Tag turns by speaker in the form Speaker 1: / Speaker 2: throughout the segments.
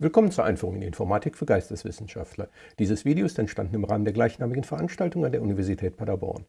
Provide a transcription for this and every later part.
Speaker 1: Willkommen zur Einführung in Informatik für Geisteswissenschaftler. Dieses Video ist entstanden im Rahmen der gleichnamigen Veranstaltung an der Universität Paderborn.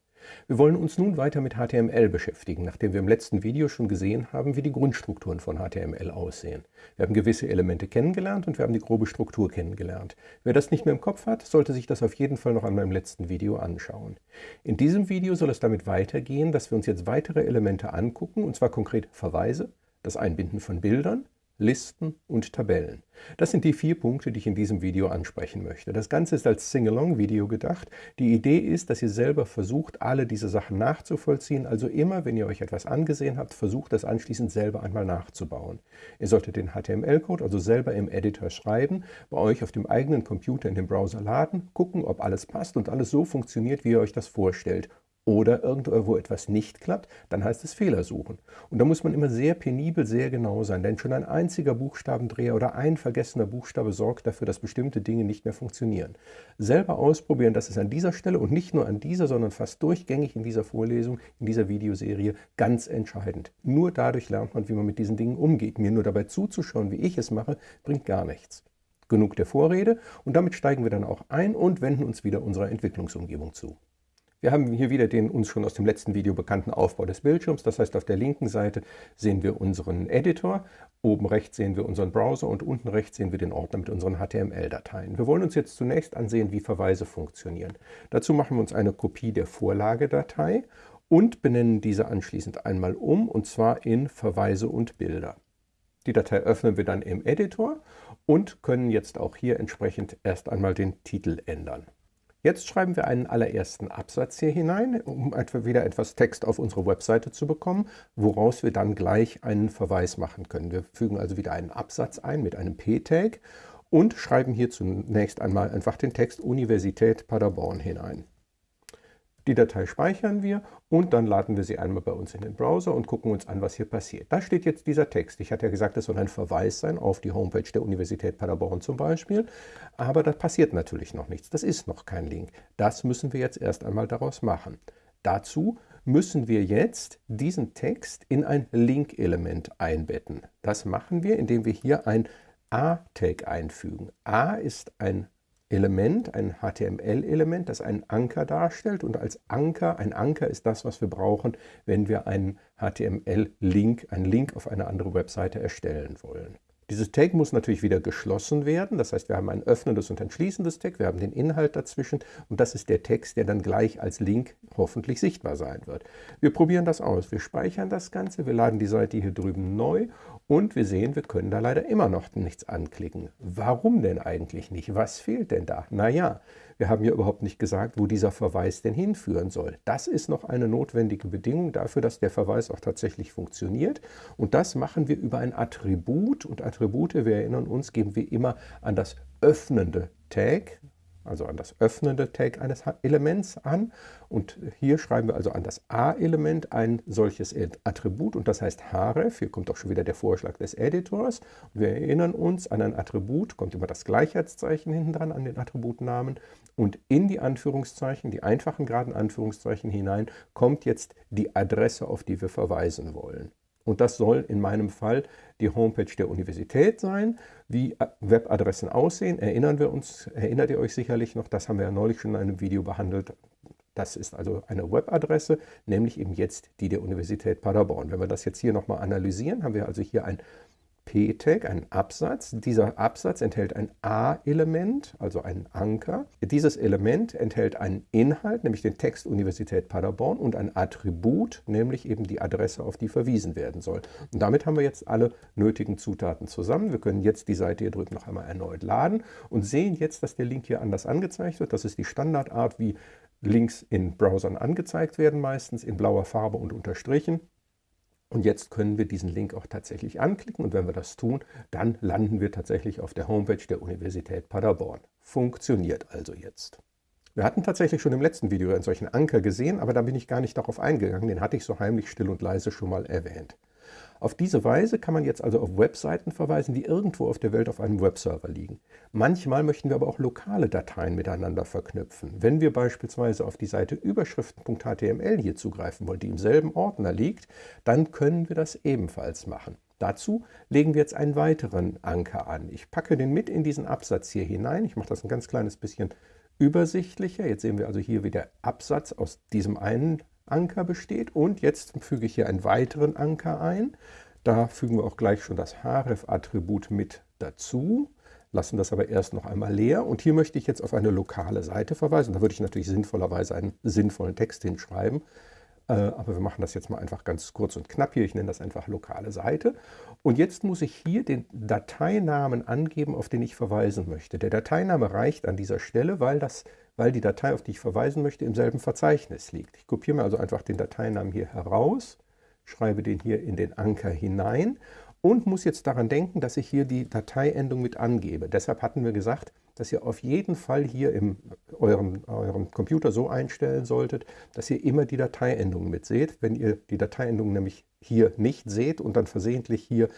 Speaker 1: Wir wollen uns nun weiter mit HTML beschäftigen, nachdem wir im letzten Video schon gesehen haben, wie die Grundstrukturen von HTML aussehen. Wir haben gewisse Elemente kennengelernt und wir haben die grobe Struktur kennengelernt. Wer das nicht mehr im Kopf hat, sollte sich das auf jeden Fall noch einmal im letzten Video anschauen. In diesem Video soll es damit weitergehen, dass wir uns jetzt weitere Elemente angucken, und zwar konkret Verweise, das Einbinden von Bildern, Listen und Tabellen. Das sind die vier Punkte, die ich in diesem Video ansprechen möchte. Das Ganze ist als Sing-Along-Video gedacht. Die Idee ist, dass ihr selber versucht, alle diese Sachen nachzuvollziehen. Also immer, wenn ihr euch etwas angesehen habt, versucht das anschließend selber einmal nachzubauen. Ihr solltet den HTML-Code also selber im Editor schreiben, bei euch auf dem eigenen Computer in den Browser laden, gucken, ob alles passt und alles so funktioniert, wie ihr euch das vorstellt oder irgendwo etwas nicht klappt, dann heißt es Fehler suchen. Und da muss man immer sehr penibel, sehr genau sein, denn schon ein einziger Buchstabendreher oder ein vergessener Buchstabe sorgt dafür, dass bestimmte Dinge nicht mehr funktionieren. Selber ausprobieren, das ist an dieser Stelle und nicht nur an dieser, sondern fast durchgängig in dieser Vorlesung, in dieser Videoserie ganz entscheidend. Nur dadurch lernt man, wie man mit diesen Dingen umgeht. Mir nur dabei zuzuschauen, wie ich es mache, bringt gar nichts. Genug der Vorrede und damit steigen wir dann auch ein und wenden uns wieder unserer Entwicklungsumgebung zu. Wir haben hier wieder den uns schon aus dem letzten Video bekannten Aufbau des Bildschirms. Das heißt, auf der linken Seite sehen wir unseren Editor, oben rechts sehen wir unseren Browser und unten rechts sehen wir den Ordner mit unseren HTML-Dateien. Wir wollen uns jetzt zunächst ansehen, wie Verweise funktionieren. Dazu machen wir uns eine Kopie der Vorlagedatei und benennen diese anschließend einmal um, und zwar in Verweise und Bilder. Die Datei öffnen wir dann im Editor und können jetzt auch hier entsprechend erst einmal den Titel ändern. Jetzt schreiben wir einen allerersten Absatz hier hinein, um wieder etwas Text auf unsere Webseite zu bekommen, woraus wir dann gleich einen Verweis machen können. Wir fügen also wieder einen Absatz ein mit einem P-Tag und schreiben hier zunächst einmal einfach den Text Universität Paderborn hinein. Die Datei speichern wir und dann laden wir sie einmal bei uns in den Browser und gucken uns an, was hier passiert. Da steht jetzt dieser Text. Ich hatte ja gesagt, es soll ein Verweis sein auf die Homepage der Universität Paderborn zum Beispiel, aber da passiert natürlich noch nichts. Das ist noch kein Link. Das müssen wir jetzt erst einmal daraus machen. Dazu müssen wir jetzt diesen Text in ein Link-Element einbetten. Das machen wir, indem wir hier ein A-Tag einfügen. A ist ein Element, ein HTML-Element, das einen Anker darstellt. Und als Anker, ein Anker ist das, was wir brauchen, wenn wir einen HTML-Link, einen Link auf eine andere Webseite erstellen wollen. Dieses Tag muss natürlich wieder geschlossen werden, das heißt, wir haben ein öffnendes und ein schließendes Tag, wir haben den Inhalt dazwischen und das ist der Text, der dann gleich als Link hoffentlich sichtbar sein wird. Wir probieren das aus, wir speichern das Ganze, wir laden die Seite hier drüben neu und wir sehen, wir können da leider immer noch nichts anklicken. Warum denn eigentlich nicht? Was fehlt denn da? Naja, wir haben ja überhaupt nicht gesagt, wo dieser Verweis denn hinführen soll. Das ist noch eine notwendige Bedingung dafür, dass der Verweis auch tatsächlich funktioniert. Und das machen wir über ein Attribut. Und Attribute, wir erinnern uns, geben wir immer an das öffnende Tag, also an das öffnende Tag eines Elements an. Und hier schreiben wir also an das A-Element ein solches Attribut und das heißt href. Hier kommt auch schon wieder der Vorschlag des Editors. Wir erinnern uns, an ein Attribut kommt immer das Gleichheitszeichen hinten dran an den Attributnamen und in die Anführungszeichen, die einfachen geraden Anführungszeichen hinein, kommt jetzt die Adresse, auf die wir verweisen wollen. Und das soll in meinem Fall die Homepage der Universität sein. Wie Webadressen aussehen, erinnern wir uns, erinnert ihr euch sicherlich noch, das haben wir ja neulich schon in einem Video behandelt. Das ist also eine Webadresse, nämlich eben jetzt die der Universität Paderborn. Wenn wir das jetzt hier nochmal analysieren, haben wir also hier ein P-Tag, einen Absatz. Dieser Absatz enthält ein A-Element, also einen Anker. Dieses Element enthält einen Inhalt, nämlich den Text Universität Paderborn und ein Attribut, nämlich eben die Adresse, auf die verwiesen werden soll. Und damit haben wir jetzt alle nötigen Zutaten zusammen. Wir können jetzt die Seite hier drüben noch einmal erneut laden und sehen jetzt, dass der Link hier anders angezeigt wird. Das ist die Standardart, wie Links in Browsern angezeigt werden, meistens in blauer Farbe und unterstrichen. Und jetzt können wir diesen Link auch tatsächlich anklicken und wenn wir das tun, dann landen wir tatsächlich auf der Homepage der Universität Paderborn. Funktioniert also jetzt. Wir hatten tatsächlich schon im letzten Video einen solchen Anker gesehen, aber da bin ich gar nicht darauf eingegangen, den hatte ich so heimlich still und leise schon mal erwähnt. Auf diese Weise kann man jetzt also auf Webseiten verweisen, die irgendwo auf der Welt auf einem Webserver liegen. Manchmal möchten wir aber auch lokale Dateien miteinander verknüpfen. Wenn wir beispielsweise auf die Seite überschriften.html hier zugreifen wollen, die im selben Ordner liegt, dann können wir das ebenfalls machen. Dazu legen wir jetzt einen weiteren Anker an. Ich packe den mit in diesen Absatz hier hinein. Ich mache das ein ganz kleines bisschen übersichtlicher. Jetzt sehen wir also hier, wie der Absatz aus diesem einen Anker besteht. Und jetzt füge ich hier einen weiteren Anker ein. Da fügen wir auch gleich schon das href-Attribut mit dazu, lassen das aber erst noch einmal leer. Und hier möchte ich jetzt auf eine lokale Seite verweisen. Da würde ich natürlich sinnvollerweise einen sinnvollen Text hinschreiben. Äh, aber wir machen das jetzt mal einfach ganz kurz und knapp hier. Ich nenne das einfach lokale Seite. Und jetzt muss ich hier den Dateinamen angeben, auf den ich verweisen möchte. Der Dateiname reicht an dieser Stelle, weil, das, weil die Datei, auf die ich verweisen möchte, im selben Verzeichnis liegt. Ich kopiere mir also einfach den Dateinamen hier heraus, schreibe den hier in den Anker hinein und muss jetzt daran denken, dass ich hier die Dateiendung mit angebe. Deshalb hatten wir gesagt, dass ihr auf jeden Fall hier in eurem, eurem Computer so einstellen solltet, dass ihr immer die Dateiendung mit seht. Wenn ihr die Dateiendung nämlich hier nicht seht und dann versehentlich hier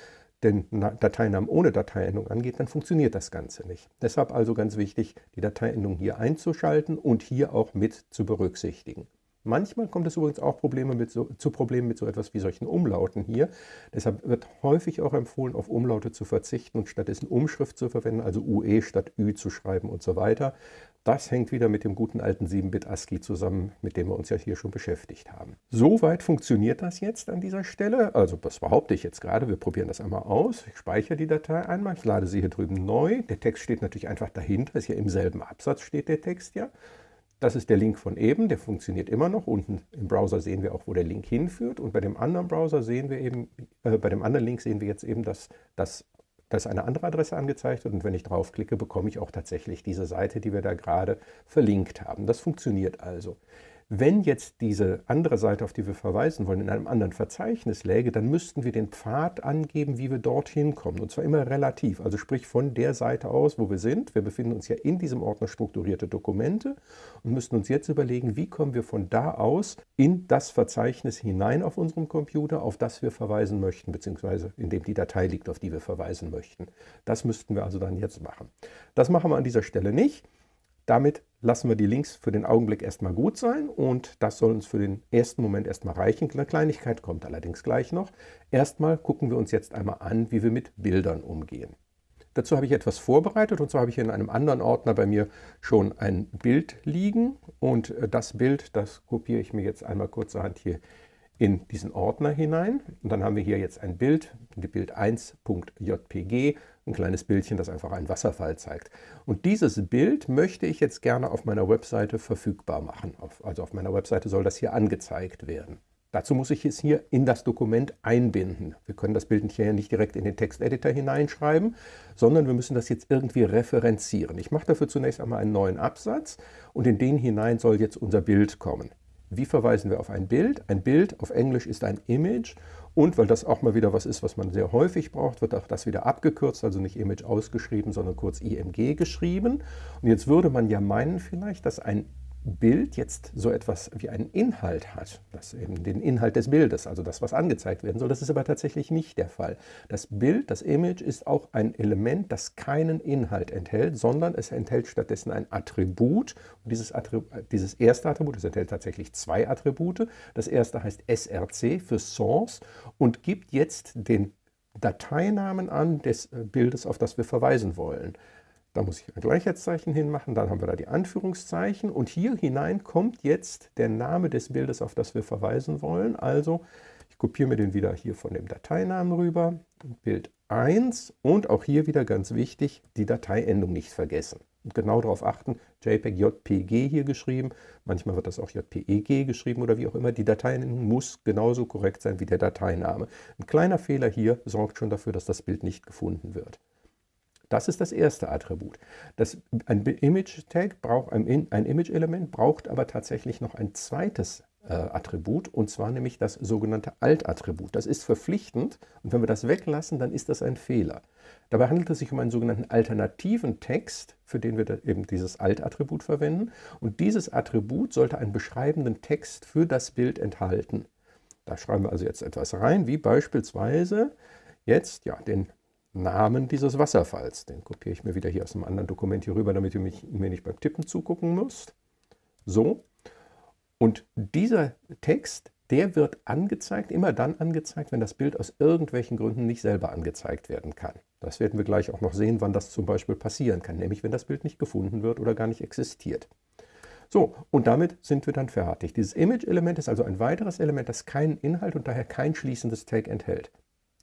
Speaker 1: den Dateinamen ohne Dateiendung angeht, dann funktioniert das Ganze nicht. Deshalb also ganz wichtig, die Dateiendung hier einzuschalten und hier auch mit zu berücksichtigen. Manchmal kommt es übrigens auch Probleme mit so, zu Problemen mit so etwas wie solchen Umlauten hier. Deshalb wird häufig auch empfohlen, auf Umlaute zu verzichten und stattdessen Umschrift zu verwenden, also UE statt Ü zu schreiben und so weiter. Das hängt wieder mit dem guten alten 7-Bit ASCII zusammen, mit dem wir uns ja hier schon beschäftigt haben. Soweit funktioniert das jetzt an dieser Stelle. Also das behaupte ich jetzt gerade. Wir probieren das einmal aus. Ich speichere die Datei einmal. Ich lade sie hier drüben neu. Der Text steht natürlich einfach dahinter. Ist ja im selben Absatz steht der Text ja. Das ist der Link von eben, der funktioniert immer noch. Unten im Browser sehen wir auch, wo der Link hinführt. Und bei dem anderen Browser sehen wir eben, äh, bei dem anderen Link sehen wir jetzt eben, dass, dass, dass eine andere Adresse angezeigt. Und wenn ich draufklicke, bekomme ich auch tatsächlich diese Seite, die wir da gerade verlinkt haben. Das funktioniert also. Wenn jetzt diese andere Seite, auf die wir verweisen wollen, in einem anderen Verzeichnis läge, dann müssten wir den Pfad angeben, wie wir dorthin kommen. Und zwar immer relativ, also sprich von der Seite aus, wo wir sind. Wir befinden uns ja in diesem Ordner strukturierte Dokumente und müssten uns jetzt überlegen, wie kommen wir von da aus in das Verzeichnis hinein auf unserem Computer, auf das wir verweisen möchten, beziehungsweise in dem die Datei liegt, auf die wir verweisen möchten. Das müssten wir also dann jetzt machen. Das machen wir an dieser Stelle nicht. Damit lassen wir die Links für den Augenblick erstmal gut sein und das soll uns für den ersten Moment erstmal reichen. Eine Kleinigkeit kommt allerdings gleich noch. Erstmal gucken wir uns jetzt einmal an, wie wir mit Bildern umgehen. Dazu habe ich etwas vorbereitet und zwar habe ich in einem anderen Ordner bei mir schon ein Bild liegen und äh, das Bild, das kopiere ich mir jetzt einmal kurzerhand hier in diesen Ordner hinein. Und dann haben wir hier jetzt ein Bild, die Bild 1.jpg, ein kleines Bildchen, das einfach einen Wasserfall zeigt. Und dieses Bild möchte ich jetzt gerne auf meiner Webseite verfügbar machen. Also auf meiner Webseite soll das hier angezeigt werden. Dazu muss ich es hier in das Dokument einbinden. Wir können das Bild hier nicht direkt in den Texteditor hineinschreiben, sondern wir müssen das jetzt irgendwie referenzieren. Ich mache dafür zunächst einmal einen neuen Absatz und in den hinein soll jetzt unser Bild kommen. Wie verweisen wir auf ein Bild? Ein Bild auf Englisch ist ein Image und weil das auch mal wieder was ist, was man sehr häufig braucht, wird auch das wieder abgekürzt, also nicht Image ausgeschrieben, sondern kurz IMG geschrieben. Und jetzt würde man ja meinen vielleicht, dass ein Bild jetzt so etwas wie einen Inhalt hat, das eben den Inhalt des Bildes, also das, was angezeigt werden soll. Das ist aber tatsächlich nicht der Fall. Das Bild, das Image ist auch ein Element, das keinen Inhalt enthält, sondern es enthält stattdessen ein Attribut. Und dieses, Attribut, dieses erste Attribut, es enthält tatsächlich zwei Attribute. Das erste heißt src für Source und gibt jetzt den Dateinamen an des Bildes, auf das wir verweisen wollen. Da muss ich ein Gleichheitszeichen hinmachen, dann haben wir da die Anführungszeichen und hier hinein kommt jetzt der Name des Bildes, auf das wir verweisen wollen. Also ich kopiere mir den wieder hier von dem Dateinamen rüber, Bild 1 und auch hier wieder ganz wichtig, die Dateiendung nicht vergessen. Und genau darauf achten, JPEG JPG hier geschrieben, manchmal wird das auch JPEG geschrieben oder wie auch immer. Die Dateiendung muss genauso korrekt sein wie der Dateiname. Ein kleiner Fehler hier sorgt schon dafür, dass das Bild nicht gefunden wird. Das ist das erste Attribut. Das, ein Image-Tag braucht ein, ein Image-Element, braucht aber tatsächlich noch ein zweites äh, Attribut, und zwar nämlich das sogenannte Alt-Attribut. Das ist verpflichtend und wenn wir das weglassen, dann ist das ein Fehler. Dabei handelt es sich um einen sogenannten alternativen Text, für den wir eben dieses Alt-Attribut verwenden. Und dieses Attribut sollte einen beschreibenden Text für das Bild enthalten. Da schreiben wir also jetzt etwas rein, wie beispielsweise jetzt ja, den Namen dieses Wasserfalls. Den kopiere ich mir wieder hier aus einem anderen Dokument hier rüber, damit ihr mich, mir nicht beim Tippen zugucken müsst. So. Und dieser Text, der wird angezeigt, immer dann angezeigt, wenn das Bild aus irgendwelchen Gründen nicht selber angezeigt werden kann. Das werden wir gleich auch noch sehen, wann das zum Beispiel passieren kann, nämlich wenn das Bild nicht gefunden wird oder gar nicht existiert. So, und damit sind wir dann fertig. Dieses Image-Element ist also ein weiteres Element, das keinen Inhalt und daher kein schließendes Tag enthält.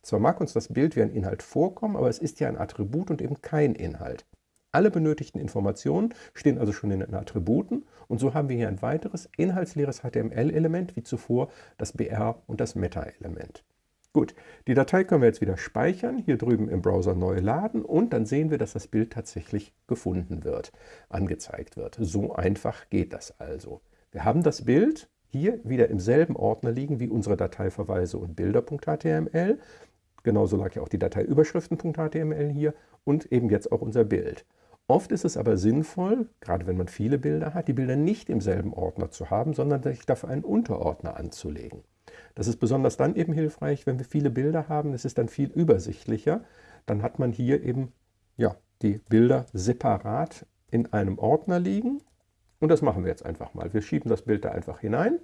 Speaker 1: Zwar mag uns das Bild wie ein Inhalt vorkommen, aber es ist ja ein Attribut und eben kein Inhalt. Alle benötigten Informationen stehen also schon in den Attributen und so haben wir hier ein weiteres inhaltsleeres HTML-Element wie zuvor das BR und das Meta-Element. Gut, die Datei können wir jetzt wieder speichern, hier drüben im Browser neu laden und dann sehen wir, dass das Bild tatsächlich gefunden wird, angezeigt wird. So einfach geht das also. Wir haben das Bild hier wieder im selben Ordner liegen wie unsere Dateiverweise und Bilder.html. Genauso lag ja auch die Datei Überschriften.html hier und eben jetzt auch unser Bild. Oft ist es aber sinnvoll, gerade wenn man viele Bilder hat, die Bilder nicht im selben Ordner zu haben, sondern sich dafür einen Unterordner anzulegen. Das ist besonders dann eben hilfreich, wenn wir viele Bilder haben. Es ist dann viel übersichtlicher. Dann hat man hier eben ja, die Bilder separat in einem Ordner liegen. Und das machen wir jetzt einfach mal. Wir schieben das Bild da einfach hinein.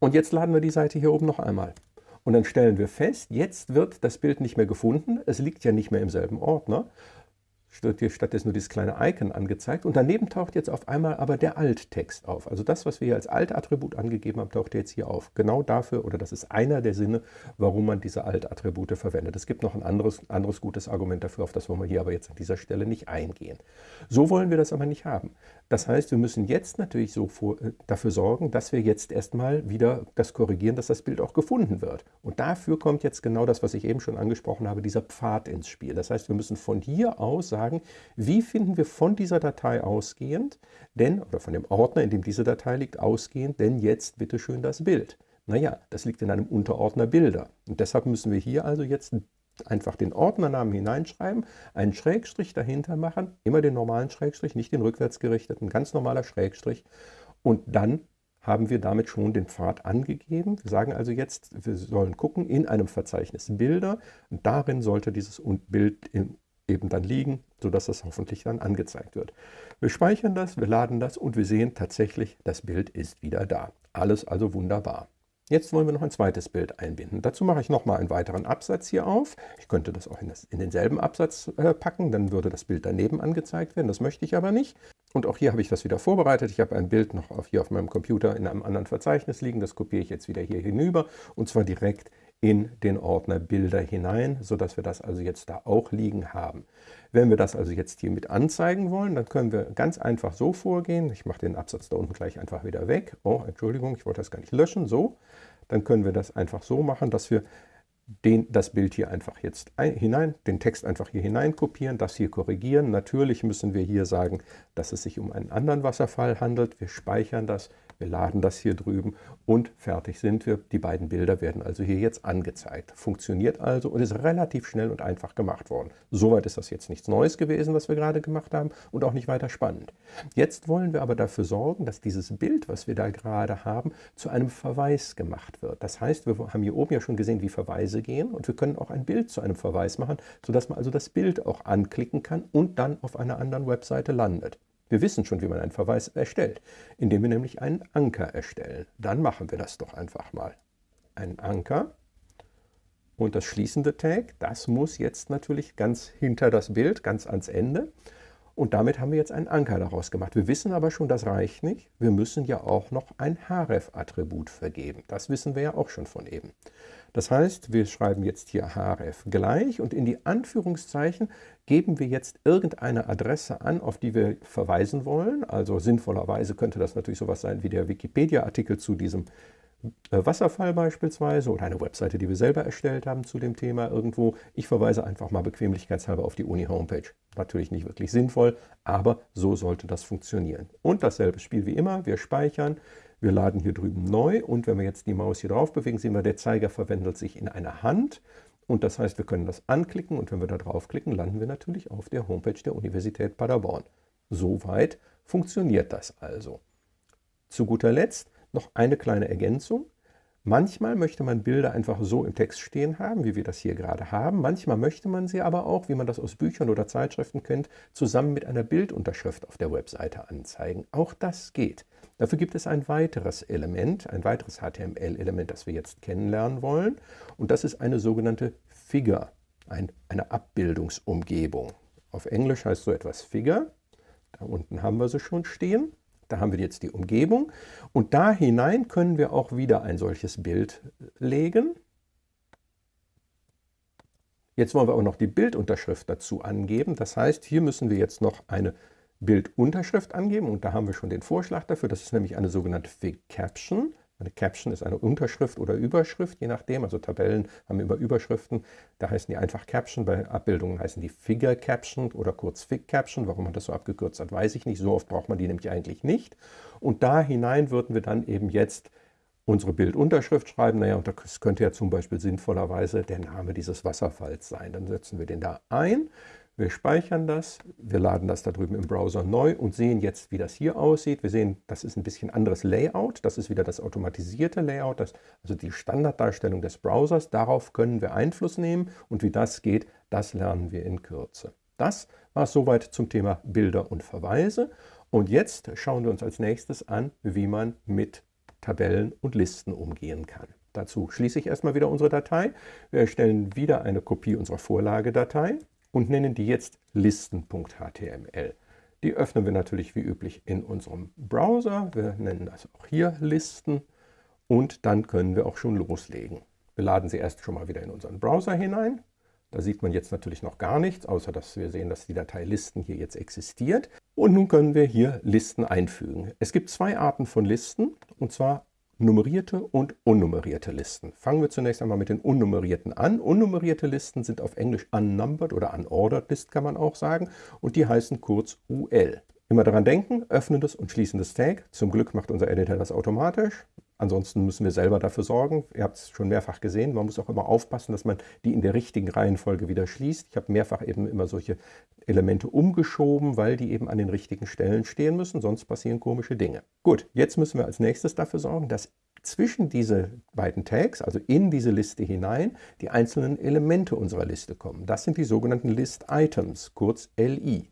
Speaker 1: Und jetzt laden wir die Seite hier oben noch einmal. Und dann stellen wir fest, jetzt wird das Bild nicht mehr gefunden. Es liegt ja nicht mehr im selben Ordner, wird hier stattdessen nur dieses kleine Icon angezeigt und daneben taucht jetzt auf einmal aber der Alt-Text auf. Also das, was wir hier als Alt-Attribut angegeben haben, taucht jetzt hier auf. Genau dafür, oder das ist einer der Sinne, warum man diese Alt-Attribute verwendet. Es gibt noch ein anderes, anderes gutes Argument dafür, auf das wollen wir hier aber jetzt an dieser Stelle nicht eingehen. So wollen wir das aber nicht haben. Das heißt, wir müssen jetzt natürlich so vor, äh, dafür sorgen, dass wir jetzt erstmal wieder das korrigieren, dass das Bild auch gefunden wird. Und dafür kommt jetzt genau das, was ich eben schon angesprochen habe, dieser Pfad ins Spiel. Das heißt, wir müssen von hier aus sagen, sagen, wie finden wir von dieser Datei ausgehend, denn, oder von dem Ordner, in dem diese Datei liegt, ausgehend, denn jetzt bitte schön das Bild. Naja, das liegt in einem Unterordner Bilder. Und deshalb müssen wir hier also jetzt einfach den Ordnernamen hineinschreiben, einen Schrägstrich dahinter machen, immer den normalen Schrägstrich, nicht den rückwärtsgerichteten, ganz normaler Schrägstrich. Und dann haben wir damit schon den Pfad angegeben. Wir sagen also jetzt, wir sollen gucken in einem Verzeichnis Bilder. Und darin sollte dieses Bild eben dann liegen, sodass das hoffentlich dann angezeigt wird. Wir speichern das, wir laden das und wir sehen tatsächlich, das Bild ist wieder da. Alles also wunderbar. Jetzt wollen wir noch ein zweites Bild einbinden. Dazu mache ich nochmal einen weiteren Absatz hier auf. Ich könnte das auch in, das, in denselben Absatz äh, packen, dann würde das Bild daneben angezeigt werden. Das möchte ich aber nicht. Und auch hier habe ich das wieder vorbereitet. Ich habe ein Bild noch auf, hier auf meinem Computer in einem anderen Verzeichnis liegen. Das kopiere ich jetzt wieder hier hinüber und zwar direkt in den Ordner Bilder hinein, sodass wir das also jetzt da auch liegen haben. Wenn wir das also jetzt hier mit anzeigen wollen, dann können wir ganz einfach so vorgehen. Ich mache den Absatz da unten gleich einfach wieder weg. Oh, Entschuldigung, ich wollte das gar nicht löschen. So, dann können wir das einfach so machen, dass wir den, das Bild hier einfach jetzt ein, hinein, den Text einfach hier hinein kopieren, das hier korrigieren. Natürlich müssen wir hier sagen, dass es sich um einen anderen Wasserfall handelt. Wir speichern das, wir laden das hier drüben und fertig sind wir. Die beiden Bilder werden also hier jetzt angezeigt. Funktioniert also und ist relativ schnell und einfach gemacht worden. Soweit ist das jetzt nichts Neues gewesen, was wir gerade gemacht haben und auch nicht weiter spannend. Jetzt wollen wir aber dafür sorgen, dass dieses Bild, was wir da gerade haben, zu einem Verweis gemacht wird. Das heißt, wir haben hier oben ja schon gesehen, wie Verweise gehen und wir können auch ein Bild zu einem Verweis machen, sodass man also das Bild auch anklicken kann und dann auf einer anderen Webseite landet. Wir wissen schon, wie man einen Verweis erstellt, indem wir nämlich einen Anker erstellen. Dann machen wir das doch einfach mal. Ein Anker und das schließende Tag, das muss jetzt natürlich ganz hinter das Bild, ganz ans Ende. Und damit haben wir jetzt einen Anker daraus gemacht. Wir wissen aber schon, das reicht nicht. Wir müssen ja auch noch ein href-Attribut vergeben. Das wissen wir ja auch schon von eben. Das heißt, wir schreiben jetzt hier href gleich und in die Anführungszeichen geben wir jetzt irgendeine Adresse an, auf die wir verweisen wollen. Also sinnvollerweise könnte das natürlich sowas sein wie der Wikipedia-Artikel zu diesem Wasserfall beispielsweise oder eine Webseite, die wir selber erstellt haben zu dem Thema irgendwo. Ich verweise einfach mal bequemlichkeitshalber auf die Uni-Homepage. Natürlich nicht wirklich sinnvoll, aber so sollte das funktionieren. Und dasselbe Spiel wie immer, wir speichern, wir laden hier drüben neu und wenn wir jetzt die Maus hier drauf bewegen, sehen wir, der Zeiger verwandelt sich in eine Hand. Und das heißt, wir können das anklicken und wenn wir da draufklicken, landen wir natürlich auf der Homepage der Universität Paderborn. Soweit funktioniert das also. Zu guter Letzt noch eine kleine Ergänzung. Manchmal möchte man Bilder einfach so im Text stehen haben, wie wir das hier gerade haben. Manchmal möchte man sie aber auch, wie man das aus Büchern oder Zeitschriften kennt, zusammen mit einer Bildunterschrift auf der Webseite anzeigen. Auch das geht. Dafür gibt es ein weiteres Element, ein weiteres HTML-Element, das wir jetzt kennenlernen wollen. Und das ist eine sogenannte Figure, ein, eine Abbildungsumgebung. Auf Englisch heißt so etwas Figure. Da unten haben wir sie schon stehen. Da haben wir jetzt die Umgebung und da hinein können wir auch wieder ein solches Bild legen. Jetzt wollen wir auch noch die Bildunterschrift dazu angeben. Das heißt, hier müssen wir jetzt noch eine Bildunterschrift angeben und da haben wir schon den Vorschlag dafür. Das ist nämlich eine sogenannte Fig Caption. Eine Caption ist eine Unterschrift oder Überschrift, je nachdem. Also Tabellen haben immer Überschriften. Da heißen die einfach Caption. Bei Abbildungen heißen die Figure Caption oder kurz Fig Caption. Warum man das so abgekürzt hat, weiß ich nicht. So oft braucht man die nämlich eigentlich nicht. Und da hinein würden wir dann eben jetzt unsere Bildunterschrift schreiben. Naja, und das könnte ja zum Beispiel sinnvollerweise der Name dieses Wasserfalls sein. Dann setzen wir den da ein. Wir speichern das, wir laden das da drüben im Browser neu und sehen jetzt, wie das hier aussieht. Wir sehen, das ist ein bisschen anderes Layout. Das ist wieder das automatisierte Layout, das, also die Standarddarstellung des Browsers. Darauf können wir Einfluss nehmen und wie das geht, das lernen wir in Kürze. Das war es soweit zum Thema Bilder und Verweise. Und jetzt schauen wir uns als nächstes an, wie man mit Tabellen und Listen umgehen kann. Dazu schließe ich erstmal wieder unsere Datei. Wir erstellen wieder eine Kopie unserer Vorlagedatei und nennen die jetzt listen.html. Die öffnen wir natürlich wie üblich in unserem Browser. Wir nennen das auch hier Listen und dann können wir auch schon loslegen. Wir laden sie erst schon mal wieder in unseren Browser hinein. Da sieht man jetzt natürlich noch gar nichts, außer dass wir sehen, dass die Datei Listen hier jetzt existiert. Und nun können wir hier Listen einfügen. Es gibt zwei Arten von Listen, und zwar nummerierte und unnummerierte Listen. Fangen wir zunächst einmal mit den unnummerierten an. Unnummerierte Listen sind auf Englisch unnumbered oder unordered list kann man auch sagen und die heißen kurz UL. Immer daran denken, öffnendes und schließendes Tag. Zum Glück macht unser Editor das automatisch. Ansonsten müssen wir selber dafür sorgen. Ihr habt es schon mehrfach gesehen. Man muss auch immer aufpassen, dass man die in der richtigen Reihenfolge wieder schließt. Ich habe mehrfach eben immer solche Elemente umgeschoben, weil die eben an den richtigen Stellen stehen müssen. Sonst passieren komische Dinge. Gut, jetzt müssen wir als nächstes dafür sorgen, dass zwischen diese beiden Tags, also in diese Liste hinein, die einzelnen Elemente unserer Liste kommen. Das sind die sogenannten List Items, kurz LI.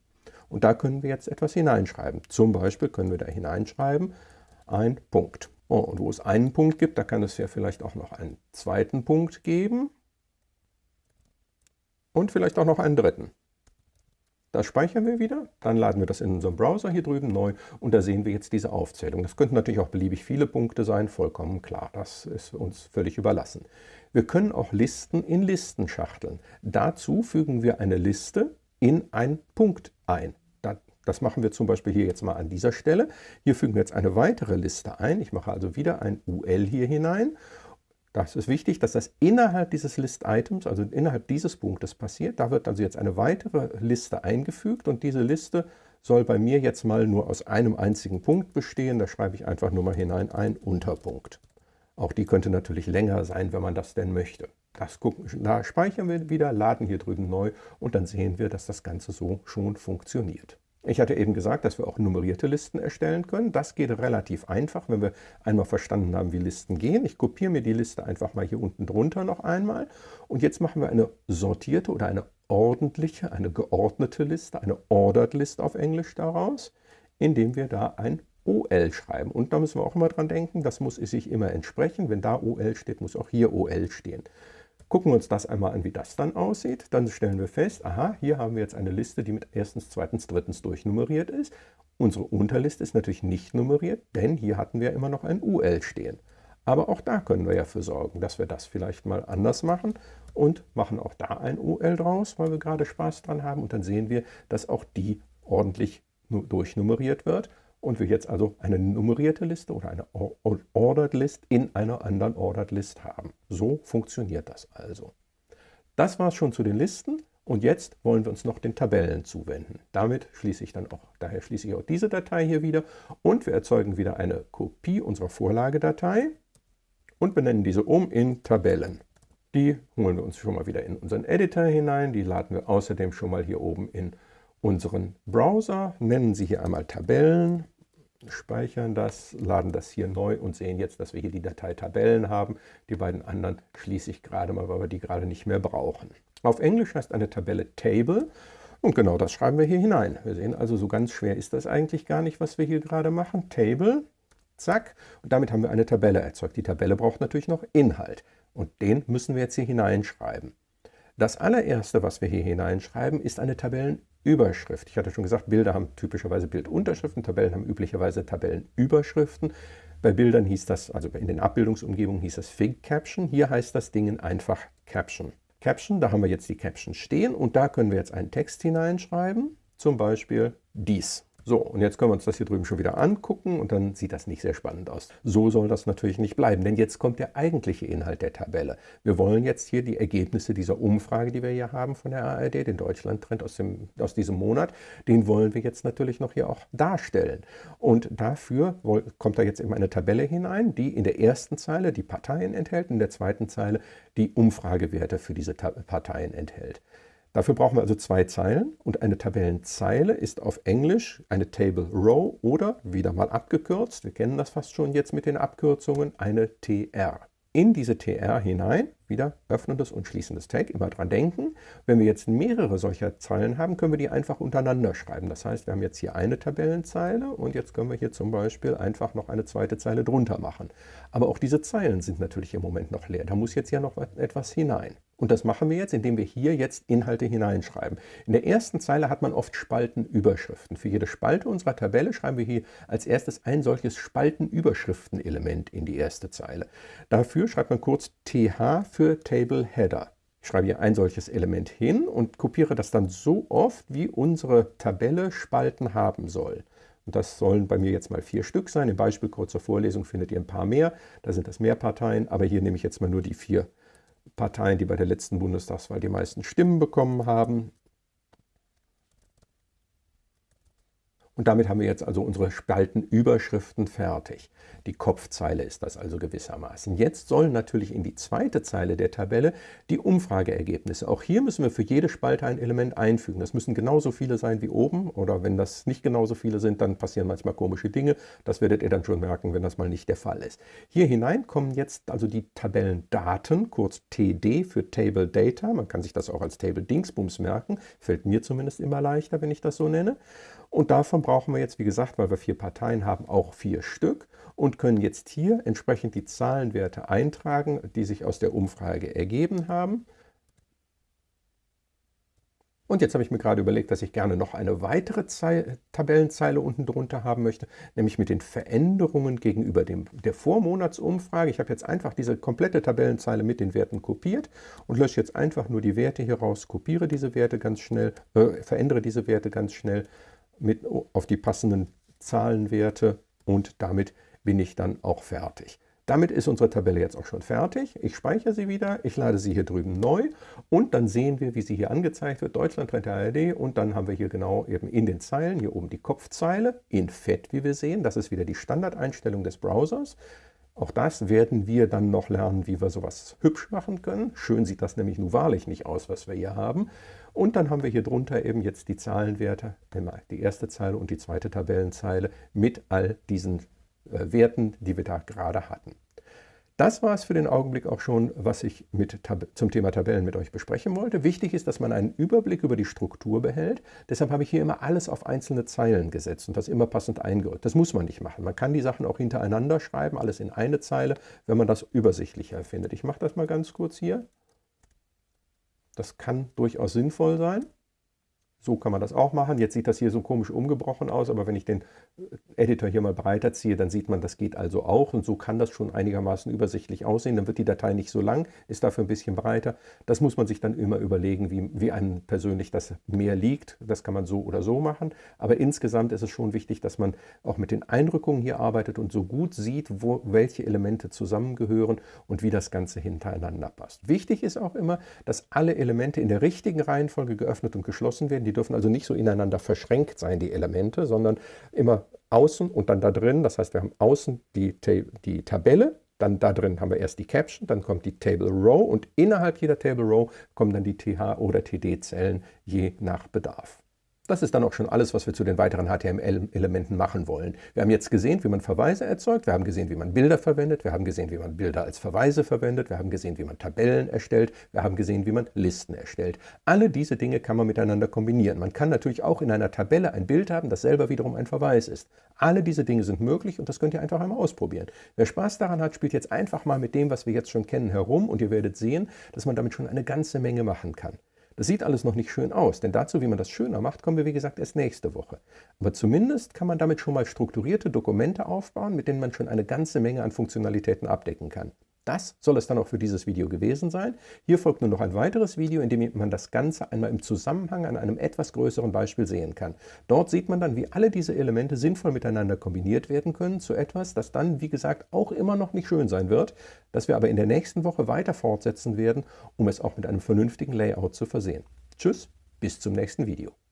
Speaker 1: Und da können wir jetzt etwas hineinschreiben. Zum Beispiel können wir da hineinschreiben ein Punkt. Oh, und wo es einen Punkt gibt, da kann es ja vielleicht auch noch einen zweiten Punkt geben. Und vielleicht auch noch einen dritten. Das speichern wir wieder, dann laden wir das in unserem Browser hier drüben neu und da sehen wir jetzt diese Aufzählung. Das könnten natürlich auch beliebig viele Punkte sein, vollkommen klar, das ist uns völlig überlassen. Wir können auch Listen in Listen schachteln. Dazu fügen wir eine Liste in einen Punkt ein. Das machen wir zum Beispiel hier jetzt mal an dieser Stelle. Hier fügen wir jetzt eine weitere Liste ein. Ich mache also wieder ein UL hier hinein. Das ist wichtig, dass das innerhalb dieses List-Items, also innerhalb dieses Punktes passiert. Da wird also jetzt eine weitere Liste eingefügt und diese Liste soll bei mir jetzt mal nur aus einem einzigen Punkt bestehen. Da schreibe ich einfach nur mal hinein ein Unterpunkt. Auch die könnte natürlich länger sein, wenn man das denn möchte. Das gucken, da speichern wir wieder, laden hier drüben neu und dann sehen wir, dass das Ganze so schon funktioniert. Ich hatte eben gesagt, dass wir auch nummerierte Listen erstellen können. Das geht relativ einfach, wenn wir einmal verstanden haben, wie Listen gehen. Ich kopiere mir die Liste einfach mal hier unten drunter noch einmal. Und jetzt machen wir eine sortierte oder eine ordentliche, eine geordnete Liste, eine Ordered List auf Englisch daraus, indem wir da ein OL schreiben. Und da müssen wir auch immer dran denken, das muss sich immer entsprechen. Wenn da OL steht, muss auch hier OL stehen. Gucken wir uns das einmal an, wie das dann aussieht. Dann stellen wir fest, aha, hier haben wir jetzt eine Liste, die mit erstens, zweitens, drittens durchnummeriert ist. Unsere Unterliste ist natürlich nicht nummeriert, denn hier hatten wir immer noch ein UL stehen. Aber auch da können wir ja für sorgen, dass wir das vielleicht mal anders machen und machen auch da ein UL draus, weil wir gerade Spaß dran haben. Und dann sehen wir, dass auch die ordentlich durchnummeriert wird und wir jetzt also eine nummerierte Liste oder eine Ordered List in einer anderen Ordered List haben. So funktioniert das also. Das war es schon zu den Listen und jetzt wollen wir uns noch den Tabellen zuwenden. Damit schließe ich dann auch, daher schließe ich auch diese Datei hier wieder und wir erzeugen wieder eine Kopie unserer Vorlagedatei und benennen diese um in Tabellen. Die holen wir uns schon mal wieder in unseren Editor hinein, die laden wir außerdem schon mal hier oben in unseren Browser, nennen sie hier einmal Tabellen speichern das, laden das hier neu und sehen jetzt, dass wir hier die Datei Tabellen haben. Die beiden anderen schließe ich gerade mal, weil wir die gerade nicht mehr brauchen. Auf Englisch heißt eine Tabelle Table und genau das schreiben wir hier hinein. Wir sehen also, so ganz schwer ist das eigentlich gar nicht, was wir hier gerade machen. Table, zack, und damit haben wir eine Tabelle erzeugt. Die Tabelle braucht natürlich noch Inhalt und den müssen wir jetzt hier hineinschreiben. Das allererste, was wir hier hineinschreiben, ist eine Tabellenüberschrift. Ich hatte schon gesagt, Bilder haben typischerweise Bildunterschriften, Tabellen haben üblicherweise Tabellenüberschriften. Bei Bildern hieß das, also in den Abbildungsumgebungen hieß das Fig Caption. Hier heißt das Ding einfach Caption. Caption, da haben wir jetzt die Caption stehen und da können wir jetzt einen Text hineinschreiben, zum Beispiel dies. So, und jetzt können wir uns das hier drüben schon wieder angucken und dann sieht das nicht sehr spannend aus. So soll das natürlich nicht bleiben, denn jetzt kommt der eigentliche Inhalt der Tabelle. Wir wollen jetzt hier die Ergebnisse dieser Umfrage, die wir hier haben von der ARD, den Deutschlandtrend aus, aus diesem Monat, den wollen wir jetzt natürlich noch hier auch darstellen. Und dafür kommt da jetzt eben eine Tabelle hinein, die in der ersten Zeile die Parteien enthält, in der zweiten Zeile die Umfragewerte für diese Parteien enthält. Dafür brauchen wir also zwei Zeilen und eine Tabellenzeile ist auf Englisch eine Table Row oder, wieder mal abgekürzt, wir kennen das fast schon jetzt mit den Abkürzungen, eine TR. In diese TR hinein wieder öffnendes und schließendes Tag, immer dran denken. Wenn wir jetzt mehrere solcher Zeilen haben, können wir die einfach untereinander schreiben. Das heißt, wir haben jetzt hier eine Tabellenzeile und jetzt können wir hier zum Beispiel einfach noch eine zweite Zeile drunter machen. Aber auch diese Zeilen sind natürlich im Moment noch leer. Da muss jetzt ja noch etwas hinein. Und das machen wir jetzt, indem wir hier jetzt Inhalte hineinschreiben. In der ersten Zeile hat man oft Spaltenüberschriften. Für jede Spalte unserer Tabelle schreiben wir hier als erstes ein solches Spaltenüberschriftenelement in die erste Zeile. Dafür schreibt man kurz TH für Table Header. Ich schreibe hier ein solches Element hin und kopiere das dann so oft, wie unsere Tabelle Spalten haben soll. Und das sollen bei mir jetzt mal vier Stück sein. Im Beispiel kurz zur Vorlesung findet ihr ein paar mehr. Da sind das mehr Parteien, aber hier nehme ich jetzt mal nur die vier Parteien, die bei der letzten Bundestagswahl die meisten Stimmen bekommen haben. Und damit haben wir jetzt also unsere Spaltenüberschriften fertig. Die Kopfzeile ist das also gewissermaßen. Jetzt sollen natürlich in die zweite Zeile der Tabelle die Umfrageergebnisse. Auch hier müssen wir für jede Spalte ein Element einfügen. Das müssen genauso viele sein wie oben oder wenn das nicht genauso viele sind, dann passieren manchmal komische Dinge. Das werdet ihr dann schon merken, wenn das mal nicht der Fall ist. Hier hinein kommen jetzt also die Tabellendaten, kurz TD für Table Data. Man kann sich das auch als Table Dingsbums merken. Fällt mir zumindest immer leichter, wenn ich das so nenne. Und davon brauchen wir jetzt, wie gesagt, weil wir vier Parteien haben, auch vier Stück und können jetzt hier entsprechend die Zahlenwerte eintragen, die sich aus der Umfrage ergeben haben. Und jetzt habe ich mir gerade überlegt, dass ich gerne noch eine weitere Zeile, Tabellenzeile unten drunter haben möchte, nämlich mit den Veränderungen gegenüber dem, der Vormonatsumfrage. Ich habe jetzt einfach diese komplette Tabellenzeile mit den Werten kopiert und lösche jetzt einfach nur die Werte hier raus, kopiere diese Werte ganz schnell, äh, verändere diese Werte ganz schnell mit auf die passenden Zahlenwerte und damit bin ich dann auch fertig. Damit ist unsere Tabelle jetzt auch schon fertig. Ich speichere sie wieder, ich lade sie hier drüben neu und dann sehen wir, wie sie hier angezeigt wird, Deutschland Trend der ARD und dann haben wir hier genau eben in den Zeilen, hier oben die Kopfzeile in Fett, wie wir sehen. Das ist wieder die Standardeinstellung des Browsers. Auch das werden wir dann noch lernen, wie wir sowas hübsch machen können. Schön sieht das nämlich nun wahrlich nicht aus, was wir hier haben. Und dann haben wir hier drunter eben jetzt die Zahlenwerte, die erste Zeile und die zweite Tabellenzeile mit all diesen äh, Werten, die wir da gerade hatten. Das war es für den Augenblick auch schon, was ich mit zum Thema Tabellen mit euch besprechen wollte. Wichtig ist, dass man einen Überblick über die Struktur behält. Deshalb habe ich hier immer alles auf einzelne Zeilen gesetzt und das immer passend eingeordnet. Das muss man nicht machen. Man kann die Sachen auch hintereinander schreiben, alles in eine Zeile, wenn man das übersichtlicher findet. Ich mache das mal ganz kurz hier. Das kann durchaus sinnvoll sein. So kann man das auch machen. Jetzt sieht das hier so komisch umgebrochen aus, aber wenn ich den Editor hier mal breiter ziehe, dann sieht man, das geht also auch. Und so kann das schon einigermaßen übersichtlich aussehen. Dann wird die Datei nicht so lang, ist dafür ein bisschen breiter. Das muss man sich dann immer überlegen, wie, wie einem persönlich das mehr liegt. Das kann man so oder so machen. Aber insgesamt ist es schon wichtig, dass man auch mit den Einrückungen hier arbeitet und so gut sieht, wo, welche Elemente zusammengehören und wie das Ganze hintereinander passt. Wichtig ist auch immer, dass alle Elemente in der richtigen Reihenfolge geöffnet und geschlossen werden. Die dürfen also nicht so ineinander verschränkt sein, die Elemente, sondern immer außen und dann da drin. Das heißt, wir haben außen die, die Tabelle, dann da drin haben wir erst die Caption, dann kommt die Table Row und innerhalb jeder Table Row kommen dann die TH- oder TD-Zellen je nach Bedarf. Das ist dann auch schon alles, was wir zu den weiteren HTML-Elementen machen wollen. Wir haben jetzt gesehen, wie man Verweise erzeugt, wir haben gesehen, wie man Bilder verwendet, wir haben gesehen, wie man Bilder als Verweise verwendet, wir haben gesehen, wie man Tabellen erstellt, wir haben gesehen, wie man Listen erstellt. Alle diese Dinge kann man miteinander kombinieren. Man kann natürlich auch in einer Tabelle ein Bild haben, das selber wiederum ein Verweis ist. Alle diese Dinge sind möglich und das könnt ihr einfach einmal ausprobieren. Wer Spaß daran hat, spielt jetzt einfach mal mit dem, was wir jetzt schon kennen, herum und ihr werdet sehen, dass man damit schon eine ganze Menge machen kann. Das sieht alles noch nicht schön aus, denn dazu, wie man das schöner macht, kommen wir wie gesagt erst nächste Woche. Aber zumindest kann man damit schon mal strukturierte Dokumente aufbauen, mit denen man schon eine ganze Menge an Funktionalitäten abdecken kann. Das soll es dann auch für dieses Video gewesen sein. Hier folgt nur noch ein weiteres Video, in dem man das Ganze einmal im Zusammenhang an einem etwas größeren Beispiel sehen kann. Dort sieht man dann, wie alle diese Elemente sinnvoll miteinander kombiniert werden können zu etwas, das dann, wie gesagt, auch immer noch nicht schön sein wird, das wir aber in der nächsten Woche weiter fortsetzen werden, um es auch mit einem vernünftigen Layout zu versehen. Tschüss, bis zum nächsten Video.